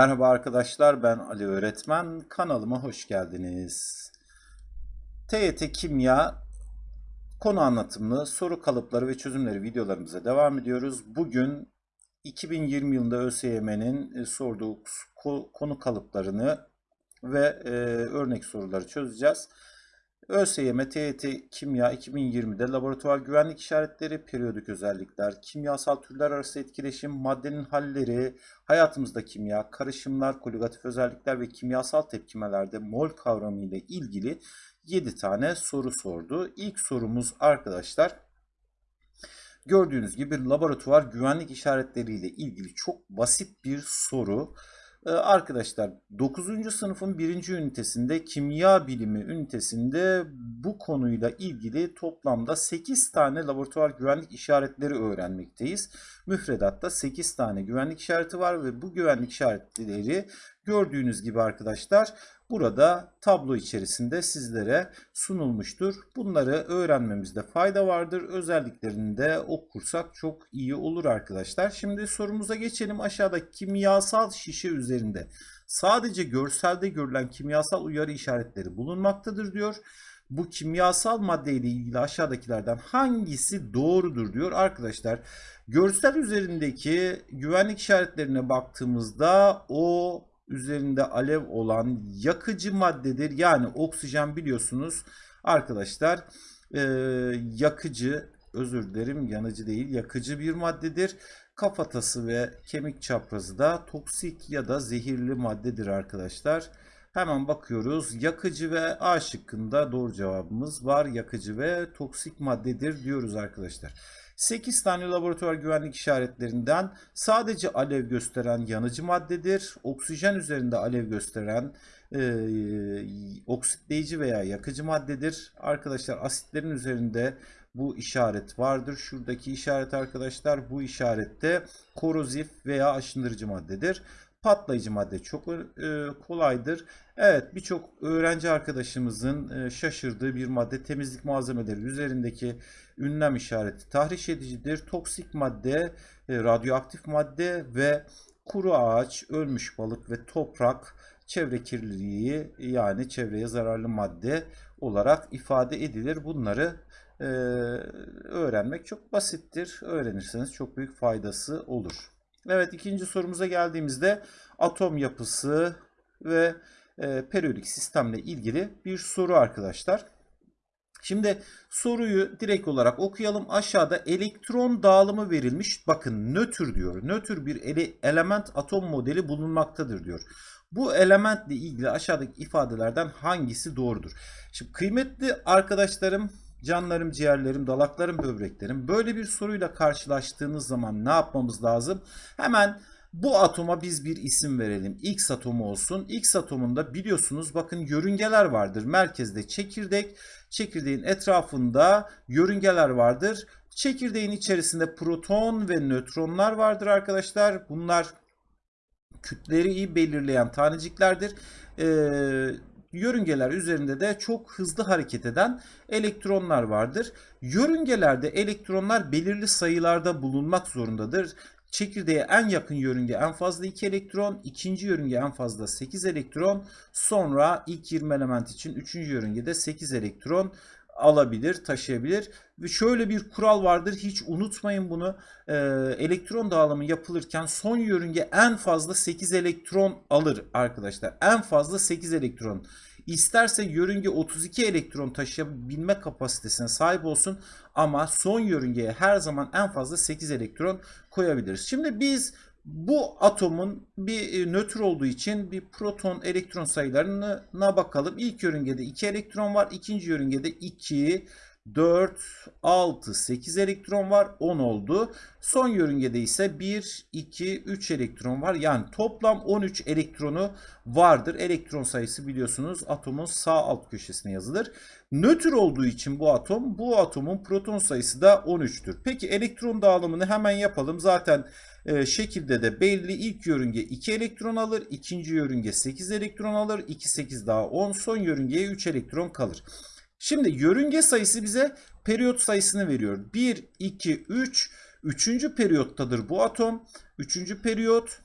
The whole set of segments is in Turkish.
Merhaba arkadaşlar ben Ali Öğretmen kanalıma hoş geldiniz. TYT Kimya konu anlatımlı soru kalıpları ve çözümleri videolarımıza devam ediyoruz. Bugün 2020 yılında ÖSYM'nin e, sorduğu konu kalıplarını ve e, örnek soruları çözeceğiz. ÖSYM TYT Kimya 2020'de laboratuvar güvenlik işaretleri, periyodik özellikler, kimyasal türler arası etkileşim, maddenin halleri, hayatımızda kimya, karışımlar, koligatif özellikler ve kimyasal tepkimelerde mol kavramı ile ilgili 7 tane soru sordu. İlk sorumuz arkadaşlar gördüğünüz gibi laboratuvar güvenlik işaretleri ile ilgili çok basit bir soru. Ee, arkadaşlar 9. sınıfın 1. ünitesinde kimya bilimi ünitesinde bu konuyla ilgili toplamda 8 tane laboratuvar güvenlik işaretleri öğrenmekteyiz. Müfredatta 8 tane güvenlik işareti var ve bu güvenlik işaretleri gördüğünüz gibi arkadaşlar burada tablo içerisinde sizlere sunulmuştur. Bunları öğrenmemizde fayda vardır. Özelliklerini de okursak çok iyi olur arkadaşlar. Şimdi sorumuza geçelim. Aşağıda kimyasal şişe üzerinde sadece görselde görülen kimyasal uyarı işaretleri bulunmaktadır diyor. Bu kimyasal madde ile ilgili aşağıdakilerden hangisi doğrudur diyor arkadaşlar. Görsel üzerindeki güvenlik işaretlerine baktığımızda o üzerinde alev olan yakıcı maddedir. Yani oksijen biliyorsunuz arkadaşlar e, yakıcı özür dilerim yanıcı değil yakıcı bir maddedir. Kafatası ve kemik çaprazı da toksik ya da zehirli maddedir arkadaşlar. Hemen bakıyoruz. Yakıcı ve A şıkkında doğru cevabımız var. Yakıcı ve toksik maddedir diyoruz arkadaşlar. 8 tane laboratuvar güvenlik işaretlerinden sadece alev gösteren yanıcı maddedir. Oksijen üzerinde alev gösteren e, oksitleyici veya yakıcı maddedir. Arkadaşlar asitlerin üzerinde bu işaret vardır. Şuradaki işaret arkadaşlar bu işarette korozif veya aşındırıcı maddedir patlayıcı madde çok e, kolaydır. Evet birçok öğrenci arkadaşımızın e, şaşırdığı bir madde temizlik malzemeleri üzerindeki ünlem işareti tahriş edicidir. Toksik madde, e, radyoaktif madde ve kuru ağaç, ölmüş balık ve toprak çevre kirliliği yani çevreye zararlı madde olarak ifade edilir. Bunları e, öğrenmek çok basittir. Öğrenirseniz çok büyük faydası olur. Evet ikinci sorumuza geldiğimizde atom yapısı ve e, periyodik sistemle ilgili bir soru arkadaşlar. Şimdi soruyu direkt olarak okuyalım. Aşağıda elektron dağılımı verilmiş. Bakın nötr diyor. Nötr bir ele, element atom modeli bulunmaktadır diyor. Bu elementle ilgili aşağıdaki ifadelerden hangisi doğrudur? Şimdi kıymetli arkadaşlarım canlarım, ciğerlerim, dalaklarım, böbreklerim. Böyle bir soruyla karşılaştığınız zaman ne yapmamız lazım? Hemen bu atoma biz bir isim verelim. X atomu olsun. X atomunda biliyorsunuz bakın yörüngeler vardır. Merkezde çekirdek, çekirdeğin etrafında yörüngeler vardır. Çekirdeğin içerisinde proton ve nötronlar vardır arkadaşlar. Bunlar kütleri belirleyen taneciklerdir. Ee, yörüngeler üzerinde de çok hızlı hareket eden elektronlar vardır. Yörüngelerde elektronlar belirli sayılarda bulunmak zorundadır. Çekirdeğe en yakın yörünge en fazla 2 elektron, ikinci yörünge en fazla 8 elektron, sonra ilk 20 element için üçüncü yörüngede 8 elektron alabilir, taşıyabilir. Ve şöyle bir kural vardır hiç unutmayın bunu. Ee, elektron dağılımı yapılırken son yörünge en fazla 8 elektron alır arkadaşlar. En fazla 8 elektron. İsterse yörünge 32 elektron taşıyabilme kapasitesine sahip olsun ama son yörüngeye her zaman en fazla 8 elektron koyabiliriz. Şimdi biz bu atomun bir e, nötr olduğu için bir proton elektron sayılarına bakalım. İlk yörüngede 2 elektron var. ikinci yörüngede 2, 4, 6, 8 elektron var. 10 oldu. Son yörüngede ise 1, 2, 3 elektron var. Yani toplam 13 elektronu vardır. Elektron sayısı biliyorsunuz atomun sağ alt köşesine yazılır. Nötr olduğu için bu atom, bu atomun proton sayısı da 13'tür. Peki elektron dağılımını hemen yapalım. Zaten e, şekilde de belli. İlk yörünge 2 elektron alır. ikinci yörünge 8 elektron alır. 2, 8 daha 10. Son yörüngeye 3 elektron kalır. Şimdi yörünge sayısı bize periyot sayısını veriyor. 1, 2, 3. Üçüncü periyottadır bu atom. Üçüncü periyot.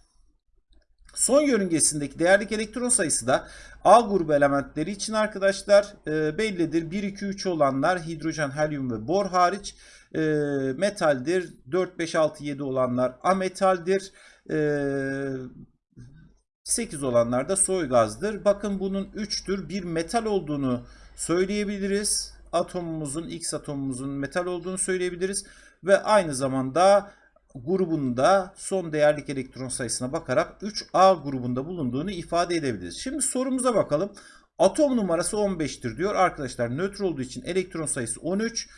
Son yörüngesindeki değerlik elektron sayısı da A grubu elementleri için arkadaşlar e, bellidir. 1, 2, 3 olanlar hidrojen, helyum ve bor hariç e, metaldir. 4, 5, 6, 7 olanlar ametaldir. E, 8 olanlar da soy gazdır. Bakın bunun 3'tür. Bir metal olduğunu söyleyebiliriz. Atomumuzun, X atomumuzun metal olduğunu söyleyebiliriz. Ve aynı zamanda grubunda son değerlik elektron sayısına bakarak 3A grubunda bulunduğunu ifade edebiliriz. Şimdi sorumuza bakalım. Atom numarası 15'tir diyor. Arkadaşlar nötr olduğu için elektron sayısı 13,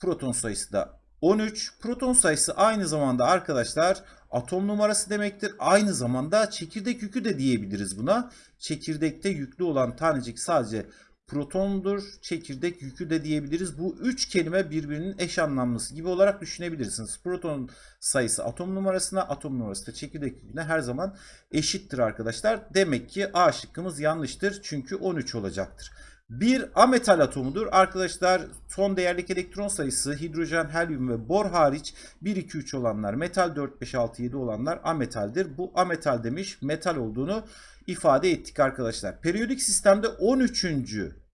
proton sayısı da 13. Proton sayısı aynı zamanda arkadaşlar atom numarası demektir. Aynı zamanda çekirdek yükü de diyebiliriz buna. Çekirdekte yüklü olan tanecik sadece protondur. Çekirdek yükü de diyebiliriz. Bu üç kelime birbirinin eş anlamlısı gibi olarak düşünebilirsiniz. Proton sayısı atom numarasına, atom numarası da çekirdek yüküne her zaman eşittir arkadaşlar. Demek ki A şıkkımız yanlıştır. Çünkü 13 olacaktır. Bir ametal atomudur. Arkadaşlar son değerlik elektron sayısı hidrojen, helyum ve bor hariç 1, 2, 3 olanlar metal, 4, 5, 6, 7 olanlar ametaldir. Bu ametal demiş metal olduğunu ifade ettik arkadaşlar. Periyodik sistemde 13.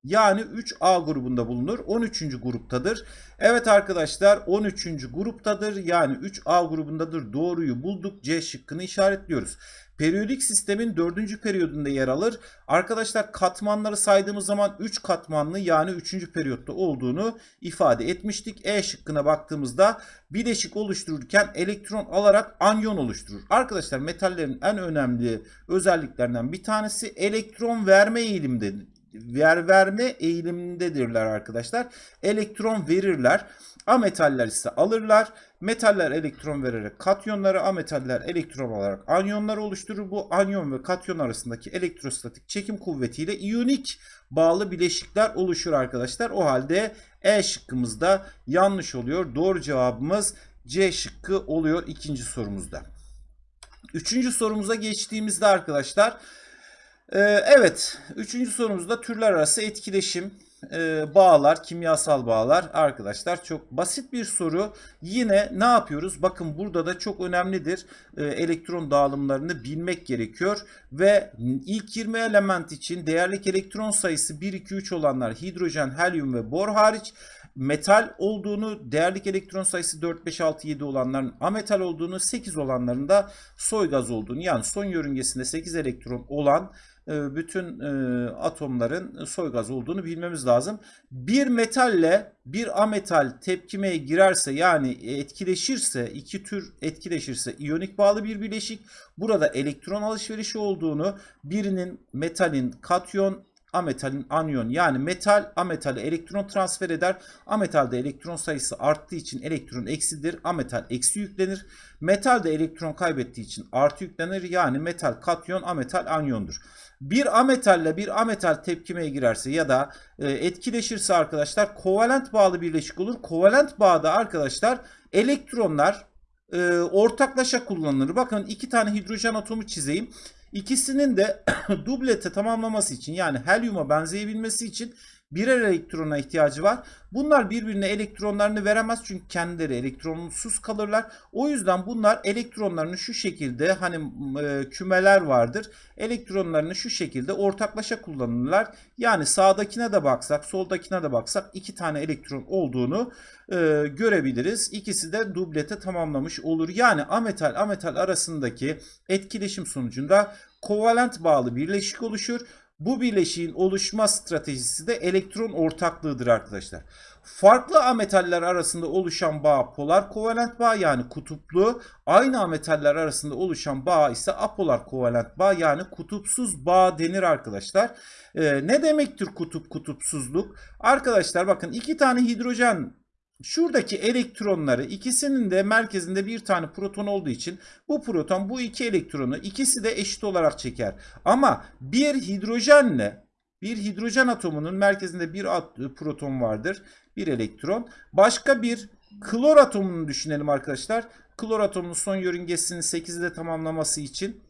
Yani 3A grubunda bulunur. 13. gruptadır. Evet arkadaşlar 13. gruptadır. Yani 3A grubundadır. Doğruyu bulduk. C şıkkını işaretliyoruz. Periyodik sistemin 4. periyodunda yer alır. Arkadaşlar katmanları saydığımız zaman 3 katmanlı yani 3. periyotta olduğunu ifade etmiştik. E şıkkına baktığımızda bileşik oluştururken elektron alarak anyon oluşturur. Arkadaşlar metallerin en önemli özelliklerinden bir tanesi elektron verme eğilimdedir ver verme eğilimindedirler arkadaşlar. Elektron verirler. Ametaller ise alırlar. Metaller elektron vererek katyonları, ametaller elektron olarak anyonlar oluşturur. Bu anyon ve katyon arasındaki elektrostatik çekim kuvvetiyle iyonik bağlı bileşikler oluşur arkadaşlar. O halde E şıkkımızda yanlış oluyor. Doğru cevabımız C şıkkı oluyor ikinci sorumuzda. Üçüncü sorumuza geçtiğimizde arkadaşlar ee, evet, üçüncü sorumuzda türler arası etkileşim, e, bağlar, kimyasal bağlar arkadaşlar. Çok basit bir soru. Yine ne yapıyoruz? Bakın burada da çok önemlidir. E, elektron dağılımlarını bilmek gerekiyor. Ve ilk 20 element için değerlik elektron sayısı 1, 2, 3 olanlar hidrojen, helyum ve bor hariç metal olduğunu, değerlik elektron sayısı 4, 5, 6, 7 olanların ametal olduğunu, 8 olanların da soy gaz olduğunu yani son yörüngesinde 8 elektron olan bütün e, atomların soy gaz olduğunu bilmemiz lazım. Bir metalle bir ametal tepkimeye girerse yani etkileşirse iki tür etkileşirse iyonik bağlı bir bileşik. Burada elektron alışverişi olduğunu birinin metalin katyon ametalin anyon yani metal ametale elektron transfer eder. Ametalde elektron sayısı arttığı için elektron eksidir. Ametal eksi yüklenir. Metalde elektron kaybettiği için artı yüklenir. Yani metal katyon ametal anyondur. Bir ametalle bir ametal tepkimeye girerse ya da e, etkileşirse arkadaşlar kovalent bağlı birleşik olur. Kovalent bağda arkadaşlar elektronlar e, ortaklaşa kullanılır. Bakın iki tane hidrojen atomu çizeyim. İkisinin de dublete tamamlaması için yani helyuma benzeyebilmesi için birer elektrona ihtiyacı var. Bunlar birbirine elektronlarını veremez çünkü kendileri elektronsuz kalırlar. O yüzden bunlar elektronlarını şu şekilde hani e, kümeler vardır. Elektronlarını şu şekilde ortaklaşa kullanırlar. Yani sağdakine de baksak, soldakine de baksak iki tane elektron olduğunu e, görebiliriz. İkisi de dublete tamamlamış olur. Yani ametal ametal arasındaki etkileşim sonucunda kovalent bağlı birleşik oluşur. Bu bileşiğin oluşma stratejisi de elektron ortaklığıdır arkadaşlar. Farklı ametaller arasında oluşan bağ polar kovalent bağ yani kutuplu. Aynı ametaller arasında oluşan bağ ise apolar kovalent bağ yani kutupsuz bağ denir arkadaşlar. Ee, ne demektir kutup kutupsuzluk? Arkadaşlar bakın iki tane hidrojen Şuradaki elektronları ikisinin de merkezinde bir tane proton olduğu için bu proton bu iki elektronu ikisi de eşit olarak çeker. Ama bir hidrojenle bir hidrojen atomunun merkezinde bir proton vardır. Bir elektron. Başka bir klor atomunu düşünelim arkadaşlar. Klor atomunun son yörüngesinin 8'i de tamamlaması için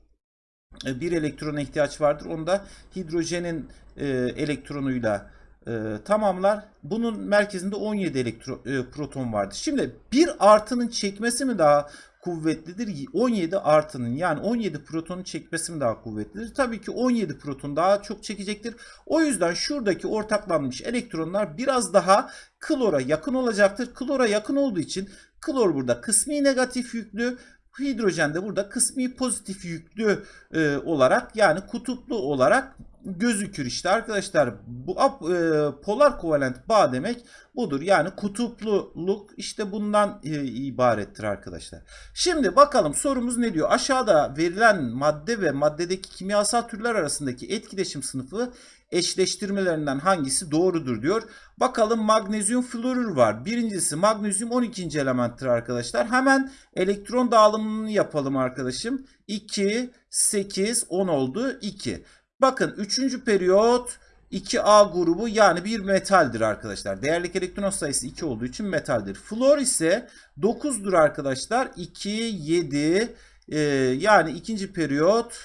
e, bir elektrona ihtiyaç vardır. Onda hidrojenin e, elektronuyla e, tamamlar. Bunun merkezinde 17 elektro, e, proton vardır. Şimdi bir artının çekmesi mi daha kuvvetlidir? 17 artının yani 17 protonu çekmesi mi daha kuvvetlidir? Tabii ki 17 proton daha çok çekecektir. O yüzden şuradaki ortaklanmış elektronlar biraz daha klora yakın olacaktır. Klora yakın olduğu için klor burada kısmi negatif yüklü, hidrojen de burada kısmi pozitif yüklü e, olarak yani kutuplu olarak gözükür işte arkadaşlar. Bu e, polar kovalent bağ demek budur. Yani kutupluluk işte bundan e, ibarettir arkadaşlar. Şimdi bakalım sorumuz ne diyor? Aşağıda verilen madde ve maddedeki kimyasal türler arasındaki etkileşim sınıfı eşleştirmelerinden hangisi doğrudur diyor. Bakalım magnezyum florür var. Birincisi magnezyum 12. elementtir arkadaşlar. Hemen elektron dağılımını yapalım arkadaşım. 2, 8, 10 oldu. 2. Bakın 3. periyot 2A grubu yani bir metaldir arkadaşlar. Değerlik elektron sayısı 2 olduğu için metaldir. Flor ise 9'dur arkadaşlar. 2, 7 e, yani ikinci periyot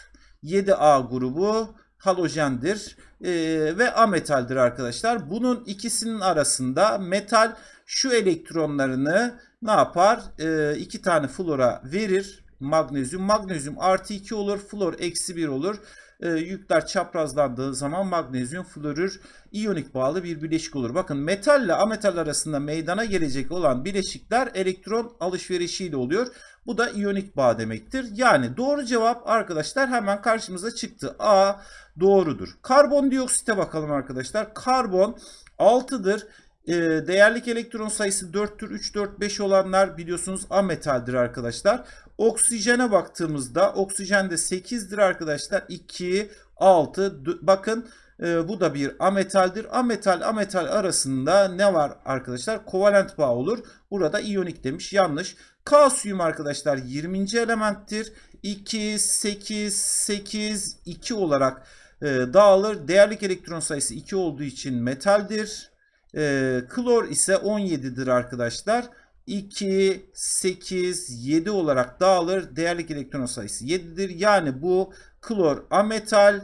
7A grubu halojendir e, ve ametaldir arkadaşlar. Bunun ikisinin arasında metal şu elektronlarını ne yapar? E, iki tane flora verir. Magnezyum. Magnezyum artı 2 olur. Flor eksi 1 olur e, yükler çaprazlandığı zaman magnezyum florür iyonik bağlı bir bileşik olur. Bakın metal ile ametal arasında meydana gelecek olan bileşikler elektron alışverişiyle oluyor. Bu da iyonik bağ demektir. Yani doğru cevap arkadaşlar hemen karşımıza çıktı. A doğrudur. Karbondioksite bakalım arkadaşlar. Karbon 6'dır. E, değerlik elektron sayısı 4'tür. 3, 4, 5 olanlar biliyorsunuz ametaldir arkadaşlar. Oksijene baktığımızda oksijen de 8'dir arkadaşlar. 2, 6 bakın e, bu da bir ametaldir. Ametal ametal arasında ne var arkadaşlar? Kovalent bağ olur. Burada iyonik demiş. Yanlış. Kalsiyum arkadaşlar 20. elementtir. 2, 8, 8, 2 olarak e, dağılır. Değerlik elektron sayısı 2 olduğu için metaldir. E, klor ise 17'dir arkadaşlar. 2, 8, 7 olarak dağılır. Değerlik elektron sayısı 7'dir. Yani bu klor ametal,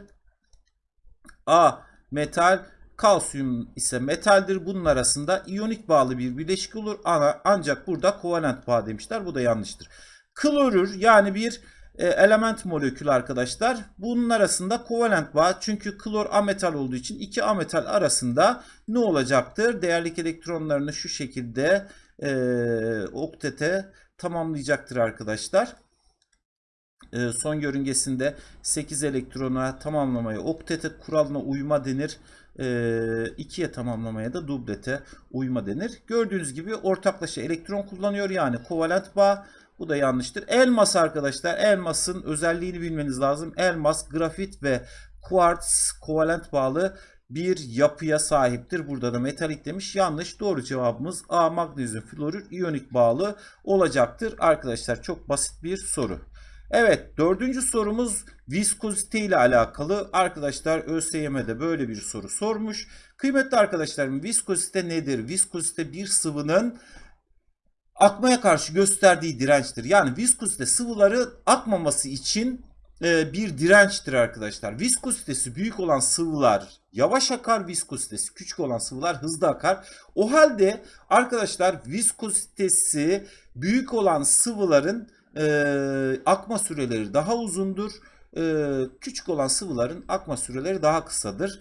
A metal, kalsiyum ise metaldir. Bunun arasında iyonik bağlı bir bileşik olur. Ancak burada kovalent bağ demişler. Bu da yanlıştır. Klorür yani bir element molekülü arkadaşlar. Bunun arasında kovalent bağ çünkü klor ametal olduğu için iki ametal arasında ne olacaktır? Değerlik elektronlarını şu şekilde e, oktete tamamlayacaktır arkadaşlar. E, son yörüngesinde 8 elektrona tamamlamaya oktete kuralına uyma denir. 2'ye e, tamamlamaya da dublete uyma denir. Gördüğünüz gibi ortaklaşa elektron kullanıyor yani kovalent bağ. Bu da yanlıştır. Elmas arkadaşlar. Elmasın özelliğini bilmeniz lazım. Elmas, grafit ve kuartz kovalent bağlı bir yapıya sahiptir. Burada da metalik demiş. Yanlış. Doğru cevabımız A magnezyum florür iyonik bağlı olacaktır. Arkadaşlar çok basit bir soru. Evet dördüncü sorumuz viskozite ile alakalı. Arkadaşlar ÖSYM'de böyle bir soru sormuş. Kıymetli arkadaşlarım viskozite nedir? Viskozite bir sıvının akmaya karşı gösterdiği dirençtir. Yani viskozite sıvıları akmaması için e, bir dirençtir arkadaşlar. Viskozitesi büyük olan sıvılar yavaş akar, viskozitesi küçük olan sıvılar hızlı akar. O halde arkadaşlar viskozitesi büyük olan sıvıların e, akma süreleri daha uzundur. E, küçük olan sıvıların akma süreleri daha kısadır.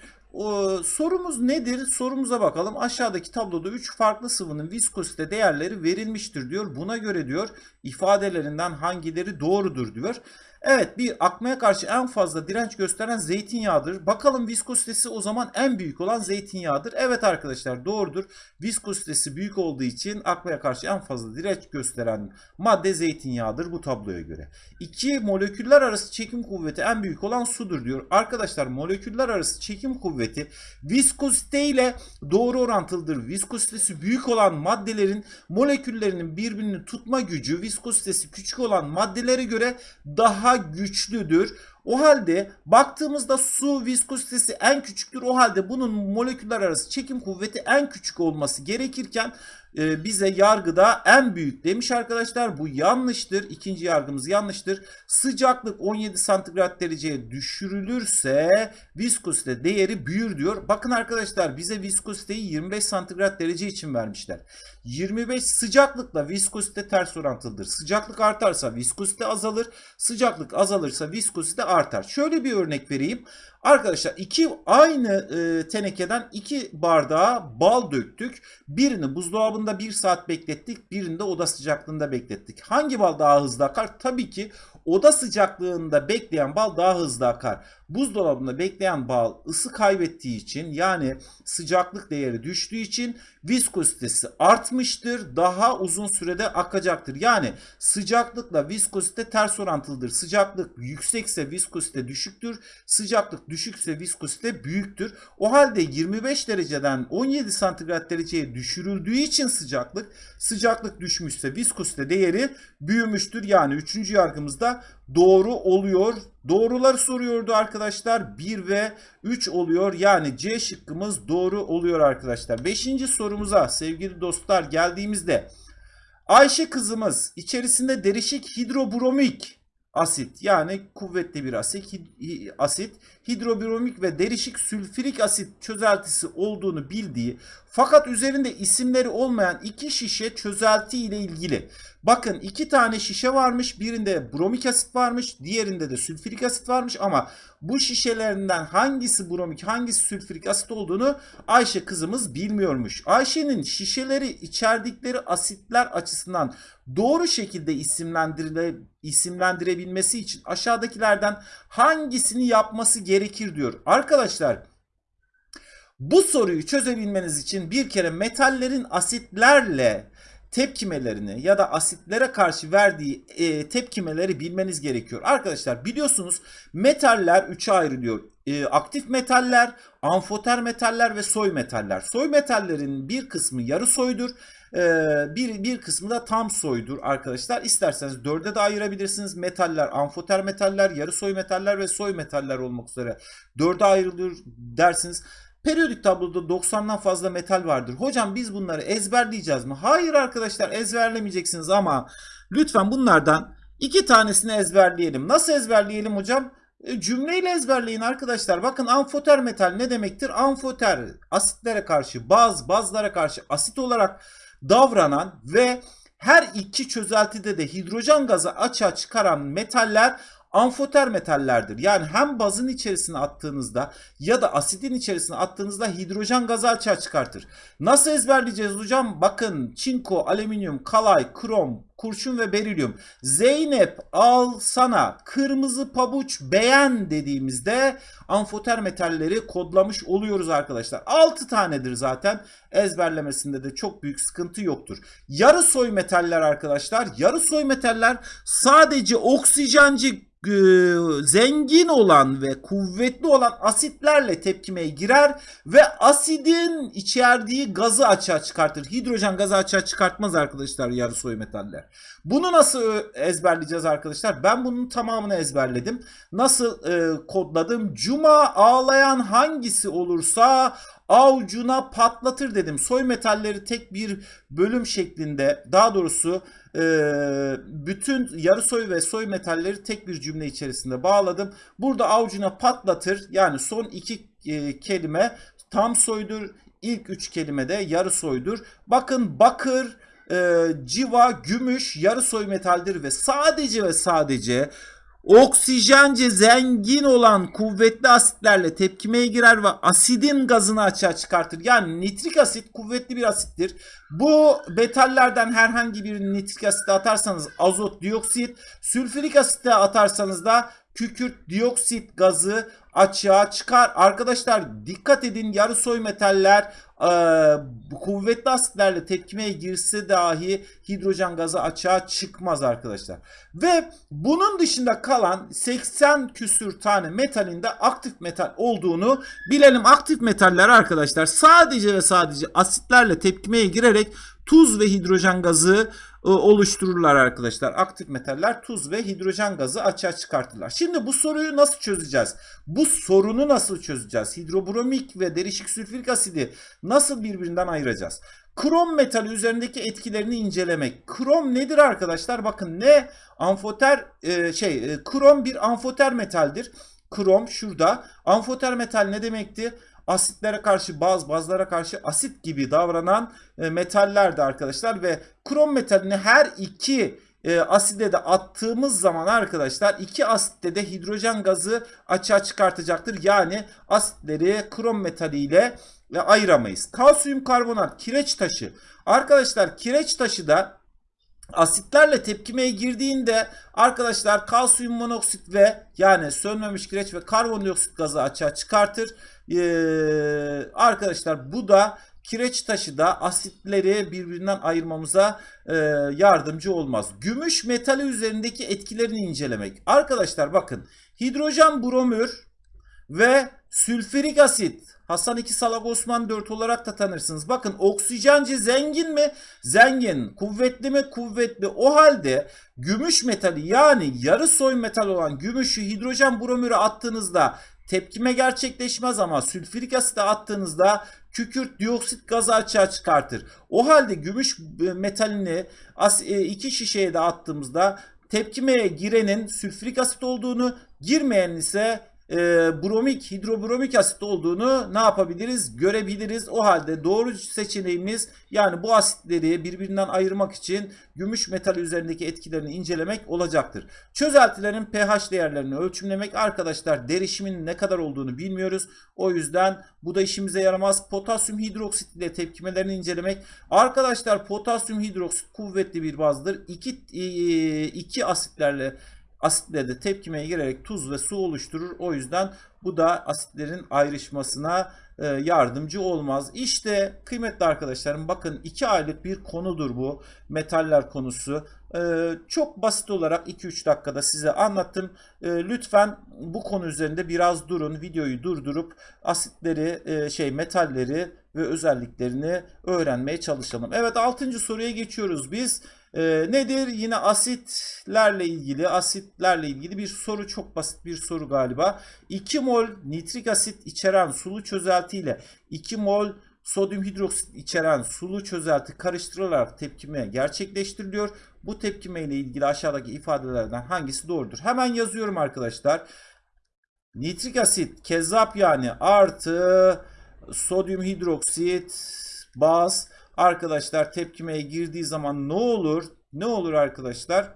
Sorumuz nedir? Sorumuza bakalım. Aşağıdaki tabloda 3 farklı sıvının viskozite değerleri verilmiştir diyor. Buna göre diyor ifadelerinden hangileri doğrudur diyor. Evet bir akmaya karşı en fazla direnç gösteren zeytinyağıdır. Bakalım viskozitesi o zaman en büyük olan zeytinyağıdır. Evet arkadaşlar doğrudur. Viskozitesi büyük olduğu için akmaya karşı en fazla direnç gösteren madde zeytinyağıdır bu tabloya göre. İki moleküller arası çekim kuvveti en büyük olan sudur diyor. Arkadaşlar moleküller arası çekim kuvveti viskozite ile doğru orantılıdır. Viskozitesi büyük olan maddelerin moleküllerinin birbirini tutma gücü viskozitesi küçük olan maddelere göre daha güçlüdür. O halde baktığımızda su viskozitesi en küçüktür. O halde bunun moleküller arası çekim kuvveti en küçük olması gerekirken e, bize yargıda en büyük demiş arkadaşlar. Bu yanlıştır. İkinci yargımız yanlıştır. Sıcaklık 17 santigrat dereceye düşürülürse viskozite değeri büyür diyor. Bakın arkadaşlar bize viskoziteyi 25 santigrat derece için vermişler. 25 sıcaklıkla viskozite ters orantılıdır. Sıcaklık artarsa viskozite azalır. Sıcaklık azalırsa viskozite artar. Şöyle bir örnek vereyim. Arkadaşlar iki aynı e, tenekeden iki bardağa bal döktük. Birini buzdolabında bir saat beklettik. Birini de oda sıcaklığında beklettik. Hangi bal daha hızlı akar? Tabii ki oda sıcaklığında bekleyen bal daha hızlı akar. Buzdolabında bekleyen bal ısı kaybettiği için yani sıcaklık değeri düştüğü için viskozitesi artmıştır. Daha uzun sürede akacaktır. Yani sıcaklıkla viskozite ters orantılıdır. Sıcaklık yüksekse viskozite düşüktür. Sıcaklık düşükse viskozite büyüktür. O halde 25 dereceden 17 santigrat dereceye düşürüldüğü için sıcaklık sıcaklık düşmüşse viskozite değeri büyümüştür. Yani 3. yargımızda doğru oluyor. Doğruları soruyordu arkadaşlar. 1 ve 3 oluyor. Yani C şıkkımız doğru oluyor arkadaşlar. 5. sorumuza sevgili dostlar geldiğimizde Ayşe kızımız içerisinde derişik hidrobromik asit yani kuvvetli bir asit, asit hidrobromik ve derişik sülfürik asit çözeltisi olduğunu bildiği fakat üzerinde isimleri olmayan iki şişe çözelti ile ilgili. Bakın iki tane şişe varmış. Birinde bromik asit varmış. Diğerinde de sülfürik asit varmış ama bu şişelerinden hangisi bromik hangisi sülfürik asit olduğunu Ayşe kızımız bilmiyormuş. Ayşe'nin şişeleri içerdikleri asitler açısından doğru şekilde isimlendirile, isimlendirebilmesi için aşağıdakilerden hangisini yapması gerekir diyor. Arkadaşlar bu soruyu çözebilmeniz için bir kere metallerin asitlerle tepkimelerini ya da asitlere karşı verdiği e, tepkimeleri bilmeniz gerekiyor. Arkadaşlar biliyorsunuz metaller üçe ayrılıyor. E, aktif metaller, amfoter metaller ve soy metaller. Soy metallerin bir kısmı yarı soydur. E, bir, bir kısmı da tam soydur arkadaşlar. İsterseniz dörde de ayırabilirsiniz. Metaller, amfoter metaller, yarı soy metaller ve soy metaller olmak üzere dörde ayrılıyor dersiniz. Periyodik tabloda 90'dan fazla metal vardır. Hocam biz bunları ezberleyeceğiz mi? Hayır arkadaşlar ezberlemeyeceksiniz ama lütfen bunlardan iki tanesini ezberleyelim. Nasıl ezberleyelim hocam? E, cümleyle ezberleyin arkadaşlar. Bakın amfoter metal ne demektir? Amfoter asitlere karşı baz, bazlara karşı asit olarak davranan ve her iki çözeltide de hidrojen gazı açığa çıkaran metaller amfoter metallerdir. Yani hem bazın içerisine attığınızda ya da asidin içerisine attığınızda hidrojen gazı açığa çıkartır. Nasıl ezberleyeceğiz hocam? Bakın çinko, alüminyum, kalay, krom, kurşun ve berilyum. Zeynep al sana kırmızı pabuç beğen dediğimizde amfoter metalleri kodlamış oluyoruz arkadaşlar. 6 tanedir zaten. Ezberlemesinde de çok büyük sıkıntı yoktur. Yarı soy metaller arkadaşlar. Yarı soy metaller sadece oksijenci e, zengin olan ve kuvvetli olan asitlerle tepkimeye girer ve asidin içerdiği gazı açığa çıkartır. Hidrojen gazı açığa çıkartmaz arkadaşlar yarı soy metaller. Bunu nasıl ezberleyeceğiz arkadaşlar? Ben bunun tamamını ezberledim. Nasıl e, kodladım? Cuma ağlayan hangisi olursa avucuna patlatır dedim. Soy metalleri tek bir bölüm şeklinde daha doğrusu e, bütün yarı soy ve soy metalleri tek bir cümle içerisinde bağladım. Burada avucuna patlatır yani son iki e, kelime tam soydur. İlk üç kelime de yarı soydur. Bakın bakır, e, civa, gümüş yarı soy metaldir ve sadece ve sadece oksijence zengin olan kuvvetli asitlerle tepkimeye girer ve asidin gazını açığa çıkartır. Yani nitrik asit kuvvetli bir asittir. Bu metallerden herhangi bir nitrik asite atarsanız azot dioksit, sülfürik asite atarsanız da kükürt dioksit gazı açığa çıkar. Arkadaşlar dikkat edin yarı soy metaller e, kuvvetli asitlerle tepkimeye girse dahi hidrojen gazı açığa çıkmaz arkadaşlar. Ve bunun dışında kalan 80 küsür tane metalin de aktif metal olduğunu bilelim. Aktif metaller arkadaşlar sadece ve sadece asitlerle tepkimeye girerek tuz ve hidrojen gazı e, oluştururlar arkadaşlar. Aktif metaller tuz ve hidrojen gazı açığa çıkartırlar. Şimdi bu soruyu nasıl çözeceğiz? Bu sorunu nasıl çözeceğiz? Hidrobromik ve derişik sülfürik asidi nasıl birbirinden ayıracağız? Krom metali üzerindeki etkilerini incelemek. Krom nedir arkadaşlar? Bakın ne amfoter e, şey e, krom bir amfoter metaldir. Krom şurada. Amfoter metal ne demekti? Asitlere karşı baz, bazlara karşı asit gibi davranan e, metallerdi arkadaşlar ve krom metalini her iki e, aside de attığımız zaman arkadaşlar iki asitte de hidrojen gazı açığa çıkartacaktır. Yani asitleri krom metaliyle e, ayıramayız. Kalsiyum karbonat kireç taşı. Arkadaşlar kireç taşı da asitlerle tepkimeye girdiğinde arkadaşlar kalsiyum monoksit ve yani sönmemiş kireç ve karbondioksit gazı açığa çıkartır. Ee, arkadaşlar bu da kireç taşı da asitleri birbirinden ayırmamıza e, yardımcı olmaz. Gümüş metali üzerindeki etkilerini incelemek. Arkadaşlar bakın hidrojen bromür ve sülfürik asit Hasan 2 Salak Osman 4 olarak da tanırsınız. Bakın oksijenci zengin mi? Zengin. Kuvvetli mi? Kuvvetli. O halde gümüş metali yani yarı soy metal olan gümüşü hidrojen bromürü attığınızda tepkime gerçekleşmez ama sülfürik asite attığınızda kükürt dioksit gazı açığa çıkartır. O halde gümüş metalini e, iki şişeye de attığımızda tepkimeye girenin sülfürik asit olduğunu, girmeyenin ise e, bromik, hidrobromik asit olduğunu ne yapabiliriz? Görebiliriz. O halde doğru seçeneğimiz yani bu asitleri birbirinden ayırmak için gümüş metal üzerindeki etkilerini incelemek olacaktır. Çözeltilerin pH değerlerini ölçümlemek arkadaşlar derişimin ne kadar olduğunu bilmiyoruz. O yüzden bu da işimize yaramaz. Potasyum hidroksit ile tepkimelerini incelemek. Arkadaşlar potasyum hidroksit kuvvetli bir bazdır. İki, e, iki asitlerle asitle de tepkimeye girerek tuz ve su oluşturur. O yüzden bu da asitlerin ayrışmasına e, yardımcı olmaz. İşte kıymetli arkadaşlarım bakın 2 aylık bir konudur bu metaller konusu. E, çok basit olarak 2-3 dakikada size anlattım. E, lütfen bu konu üzerinde biraz durun. Videoyu durdurup asitleri, şey metalleri ve özelliklerini öğrenmeye çalışalım. Evet 6. soruya geçiyoruz biz. E, nedir? Yine asitlerle ilgili, asitlerle ilgili bir soru. Çok basit bir soru galiba. 2 mol nitrik asit içeren sulu çözelti ile 2 mol sodyum hidroksit içeren sulu çözelti karıştırılarak tepkime gerçekleştiriliyor. Bu tepkime ile ilgili aşağıdaki ifadelerden hangisi doğrudur? Hemen yazıyorum arkadaşlar. Nitrik asit kezzap yani artı sodyum hidroksit baz arkadaşlar tepkimeye girdiği zaman ne olur? Ne olur arkadaşlar?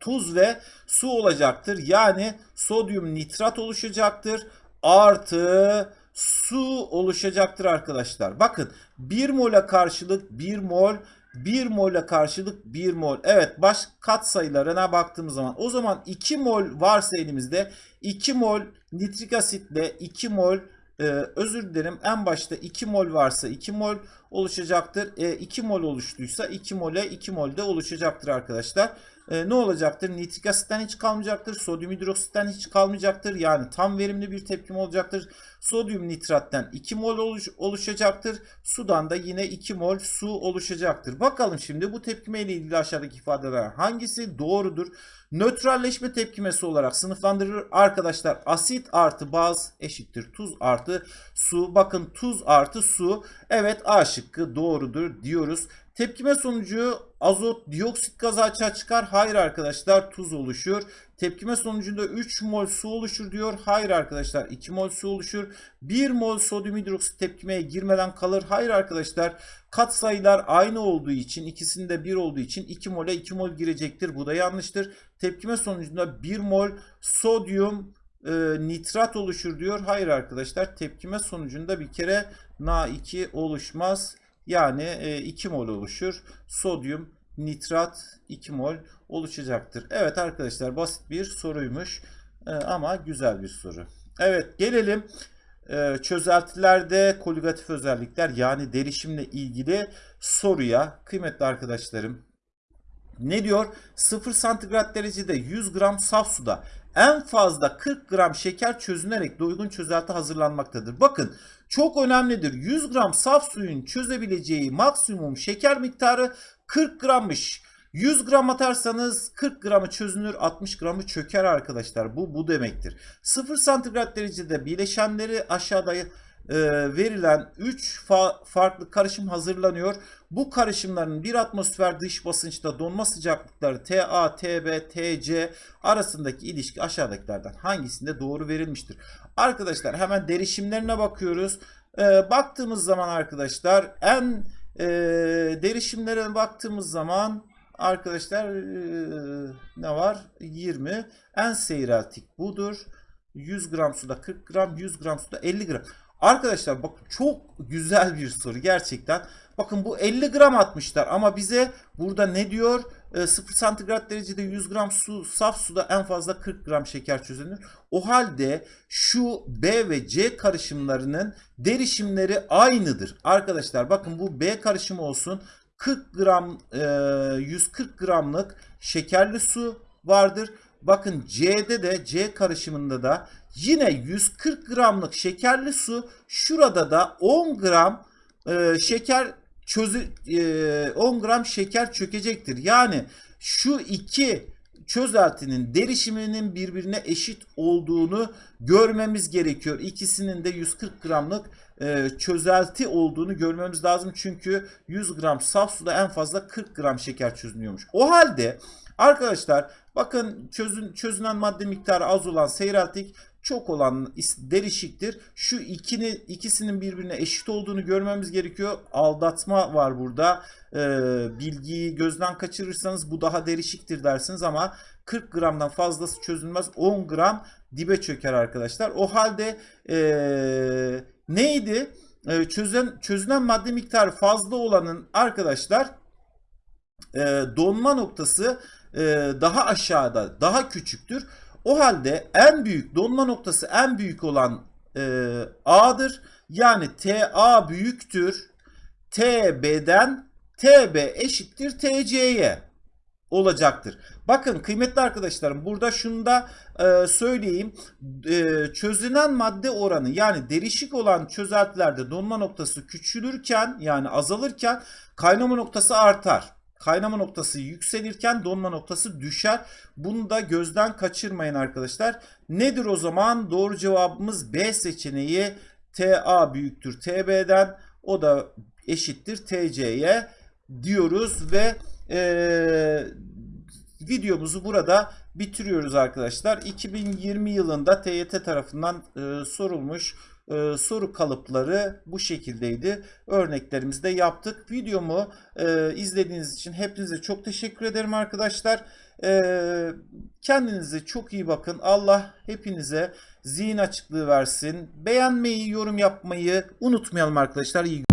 Tuz ve su olacaktır. Yani sodyum nitrat oluşacaktır. Artı su oluşacaktır arkadaşlar. Bakın 1 mola karşılık 1 mol 1 mola karşılık 1 mol. Evet baş kat sayılarına baktığımız zaman o zaman 2 mol varsa elimizde 2 mol nitrik asitle 2 mol e, özür dilerim en başta 2 mol varsa 2 mol oluşacaktır. E, 2 mol oluştuysa 2 mole 2 mol de oluşacaktır arkadaşlar. E, ne olacaktır? Nitrik asitten hiç kalmayacaktır. Sodyum hidroksitten hiç kalmayacaktır. Yani tam verimli bir tepkim olacaktır. Sodyum nitratten 2 mol oluş, oluşacaktır. Sudan da yine 2 mol su oluşacaktır. Bakalım şimdi bu tepkime ile ilgili aşağıdaki ifadeler hangisi doğrudur? Nötralleşme tepkimesi olarak sınıflandırılır. Arkadaşlar asit artı baz eşittir tuz artı su. Bakın tuz artı su. Evet A şıkkı doğrudur diyoruz. Tepkime sonucu azot dioksit gazı açığa çıkar. Hayır arkadaşlar tuz oluşur. Tepkime sonucunda 3 mol su oluşur diyor. Hayır arkadaşlar 2 mol su oluşur. 1 mol sodyum hidroksit tepkimeye girmeden kalır. Hayır arkadaşlar kat sayılar aynı olduğu için ikisinde 1 olduğu için 2 mole 2 mol girecektir. Bu da yanlıştır. Tepkime sonucunda 1 mol sodyum e, nitrat oluşur diyor. Hayır arkadaşlar tepkime sonucunda bir kere Na2 oluşmaz. Yani e, 2 mol oluşur. Sodyum nitrat 2 mol oluşacaktır. Evet arkadaşlar basit bir soruymuş e, ama güzel bir soru. Evet gelelim e, çözeltilerde koligatif özellikler yani derişimle ilgili soruya kıymetli arkadaşlarım ne diyor? 0 santigrat derecede 100 gram saf suda en fazla 40 gram şeker çözünerek doygun çözelti hazırlanmaktadır. Bakın çok önemlidir. 100 gram saf suyun çözebileceği maksimum şeker miktarı 40 grammış. 100 gram atarsanız 40 gramı çözünür 60 gramı çöker arkadaşlar. Bu bu demektir. 0 santigrat derecede bileşenleri aşağıda e, verilen 3 fa- farklı karışım hazırlanıyor. Bu karışımların bir atmosfer dış basınçta donma sıcaklıkları TA, TB, TC arasındaki ilişki aşağıdakilerden hangisinde doğru verilmiştir? Arkadaşlar hemen derişimlerine bakıyoruz. E, baktığımız zaman arkadaşlar en e, derişimlere baktığımız zaman arkadaşlar e, ne var? 20. En seyreltik budur. 100 gram suda 40 gram, 100 gram suda 50 gram. Arkadaşlar bak çok güzel bir soru gerçekten. Bakın bu 50 gram atmışlar ama bize burada ne diyor? E, 0 santigrat derecede 100 gram su, saf suda en fazla 40 gram şeker çözünür. O halde şu B ve C karışımlarının derişimleri aynıdır. Arkadaşlar bakın bu B karışımı olsun. 40 gram e, 140 gramlık şekerli su vardır. Bakın C'de de C karışımında da yine 140 gramlık şekerli su şurada da 10 gram e, şeker çözü e, 10 gram şeker çökecektir. Yani şu iki çözeltinin derişiminin birbirine eşit olduğunu görmemiz gerekiyor. İkisinin de 140 gramlık e, çözelti olduğunu görmemiz lazım. Çünkü 100 gram saf suda en fazla 40 gram şeker çözünüyormuş. O halde arkadaşlar bakın çözün, çözünen madde miktarı az olan seyreltik çok olan derişiktir. Şu ikini, ikisinin birbirine eşit olduğunu görmemiz gerekiyor. Aldatma var burada. Ee, bilgiyi gözden kaçırırsanız bu daha derişiktir dersiniz ama 40 gramdan fazlası çözülmez. 10 gram dibe çöker arkadaşlar. O halde ee, neydi? Ee, çözen, çözünen madde miktarı fazla olanın arkadaşlar e, donma noktası e, daha aşağıda, daha küçüktür. O halde en büyük donma noktası en büyük olan e, A'dır. Yani TA büyüktür. TB'den TB eşittir TC'ye olacaktır. Bakın kıymetli arkadaşlarım burada şunu da e, söyleyeyim. E, çözünen madde oranı yani derişik olan çözeltilerde donma noktası küçülürken yani azalırken kaynama noktası artar. Kaynama noktası yükselirken donma noktası düşer. Bunu da gözden kaçırmayın arkadaşlar. Nedir o zaman? Doğru cevabımız B seçeneği. TA büyüktür TB'den. O da eşittir TC'ye diyoruz ve eee videomuzu burada bitiriyoruz arkadaşlar. 2020 yılında TYT tarafından e, sorulmuş e, soru kalıpları bu şekildeydi. Örneklerimizi de yaptık. Videomu e, izlediğiniz için hepinize çok teşekkür ederim arkadaşlar. E, kendinize çok iyi bakın. Allah hepinize zihin açıklığı versin. Beğenmeyi, yorum yapmayı unutmayalım arkadaşlar. İyi